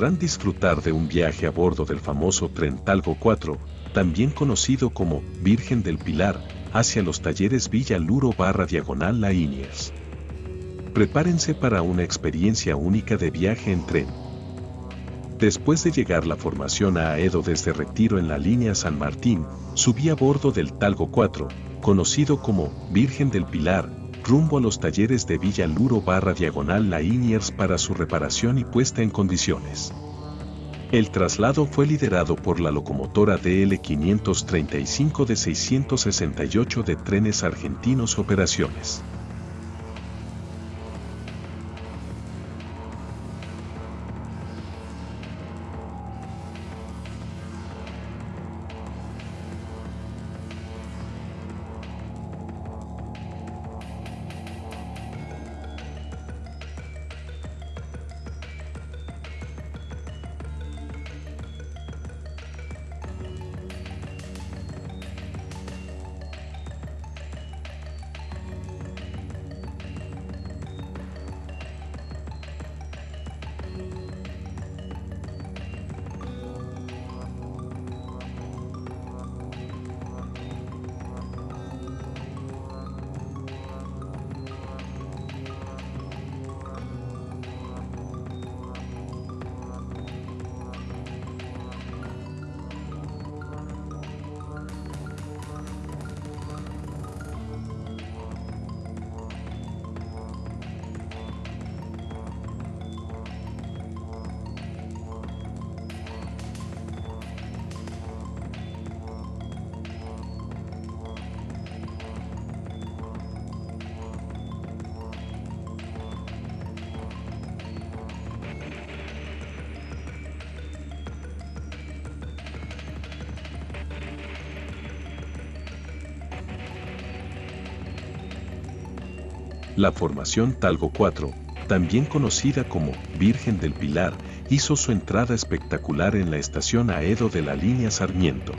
podrán disfrutar de un viaje a bordo del famoso tren Talgo 4, también conocido como Virgen del Pilar, hacia los talleres Villa Luro barra diagonal La Iniers. Prepárense para una experiencia única de viaje en tren. Después de llegar la formación a Aedo desde Retiro en la línea San Martín, subí a bordo del Talgo 4, conocido como Virgen del Pilar, rumbo a los talleres de Villa Luro barra diagonal La Iniers para su reparación y puesta en condiciones. El traslado fue liderado por la locomotora DL535 de 668 de Trenes Argentinos Operaciones. La formación Talgo 4, también conocida como Virgen del Pilar, hizo su entrada espectacular en la estación Aedo de la línea Sarmiento.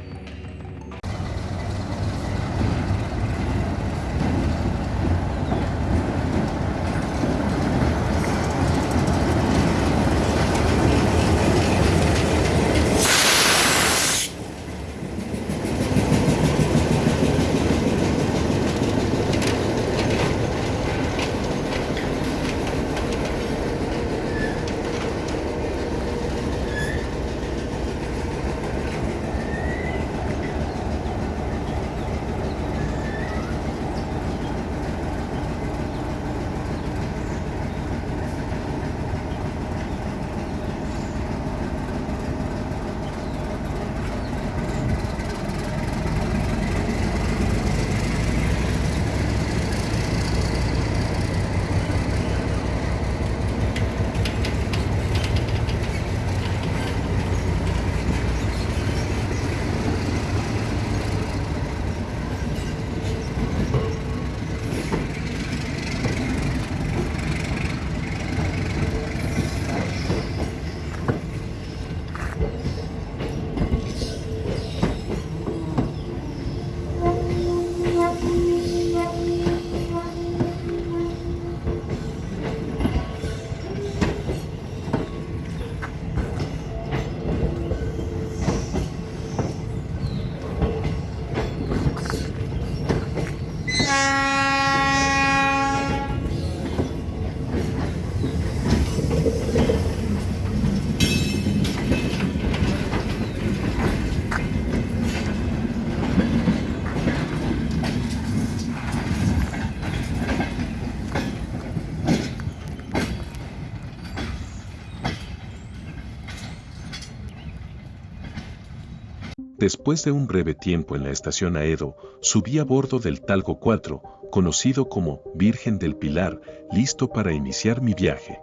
Después de un breve tiempo en la estación Aedo, subí a bordo del Talgo 4, conocido como Virgen del Pilar, listo para iniciar mi viaje.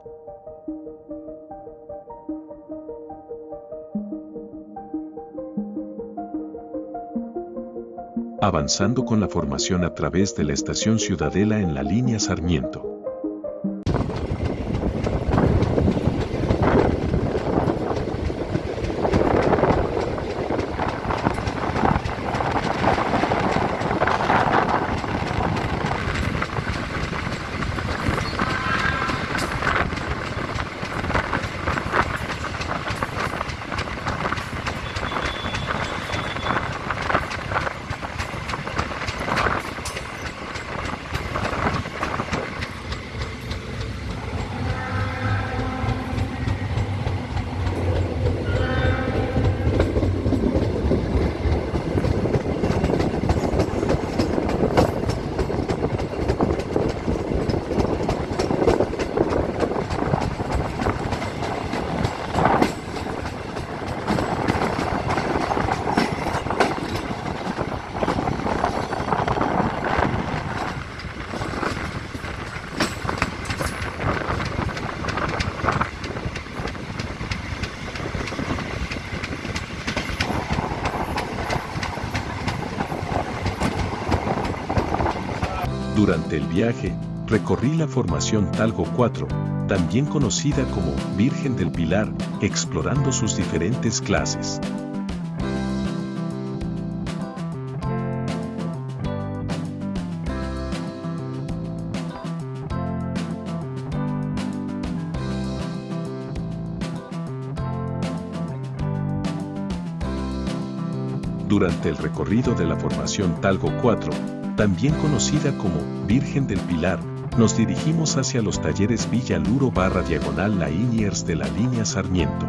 Avanzando con la formación a través de la estación Ciudadela en la línea Sarmiento. Durante el viaje, recorrí la formación Talgo 4, también conocida como Virgen del Pilar, explorando sus diferentes clases. Durante el recorrido de la formación Talgo 4, también conocida como Virgen del Pilar, nos dirigimos hacia los talleres Villa Luro barra diagonal La Iniers de la línea Sarmiento.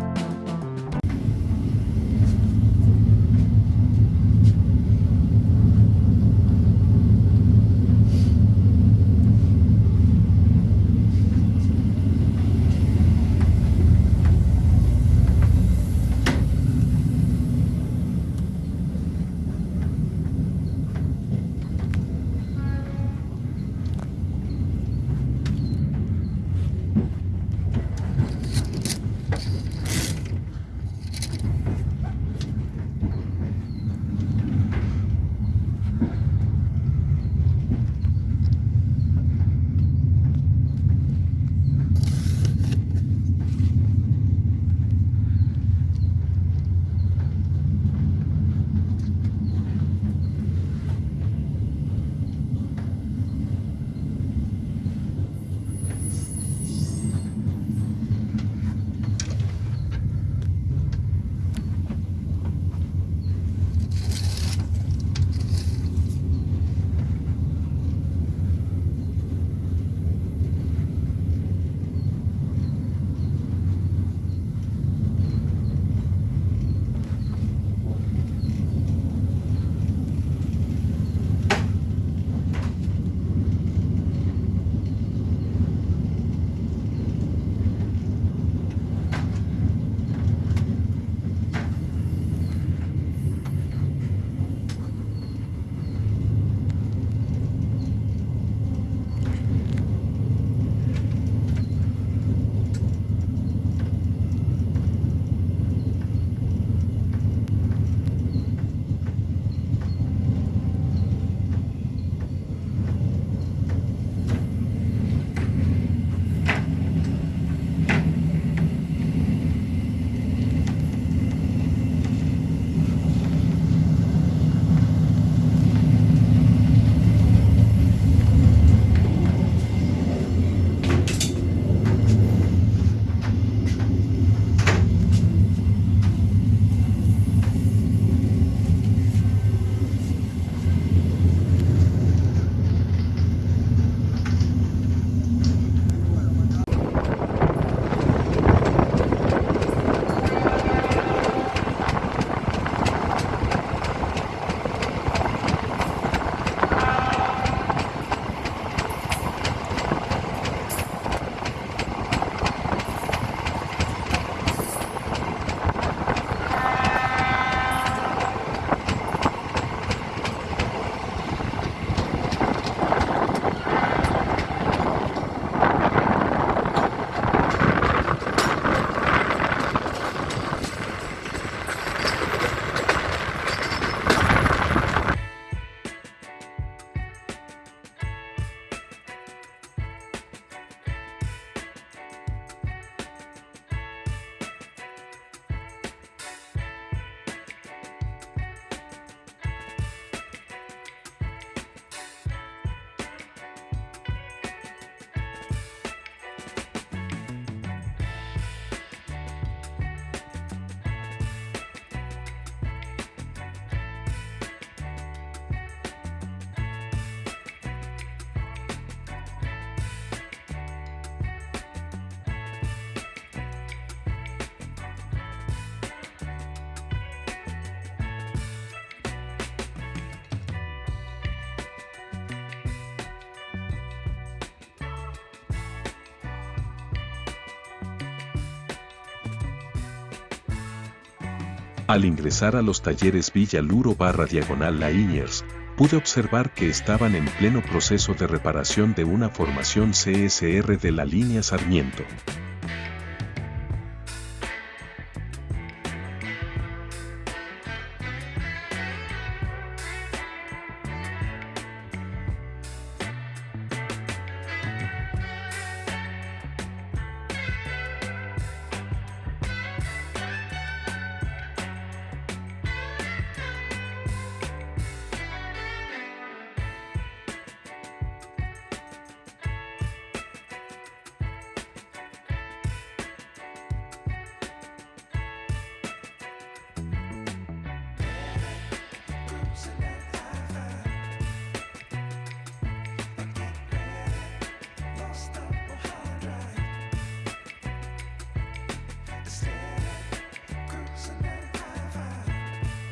Al ingresar a los talleres Villa Luro barra diagonal La Iniers, pude observar que estaban en pleno proceso de reparación de una formación CSR de la línea Sarmiento.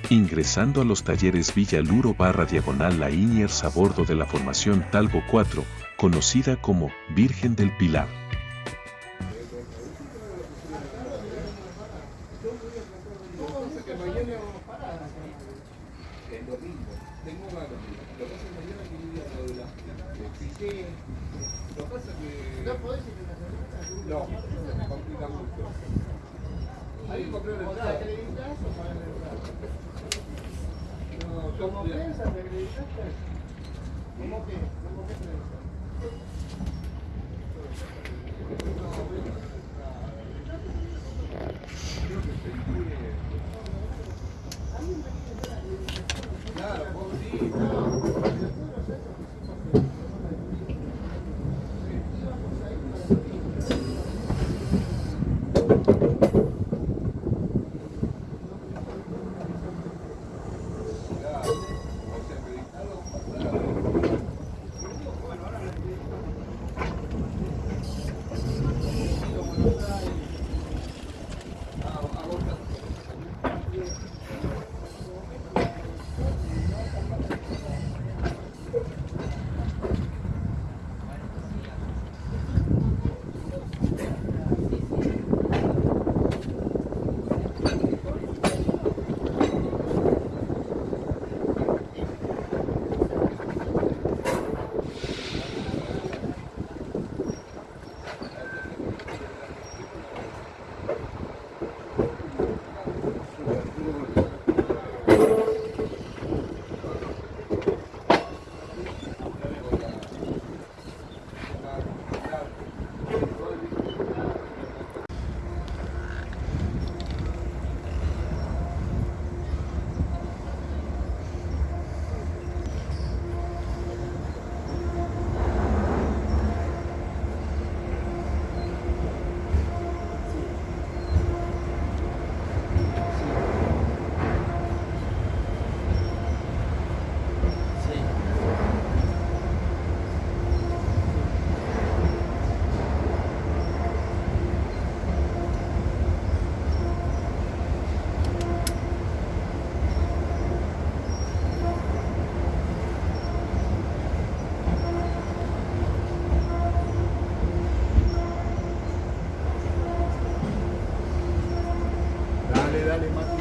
Ingresando a los talleres Villa Luro barra diagonal La Iniers a bordo de la formación Talgo 4, conocida como Virgen del Pilar. ¿Cómo piensas? ¿Te acreditaste? ¿Cómo que? ¿Cómo que Claro, very much.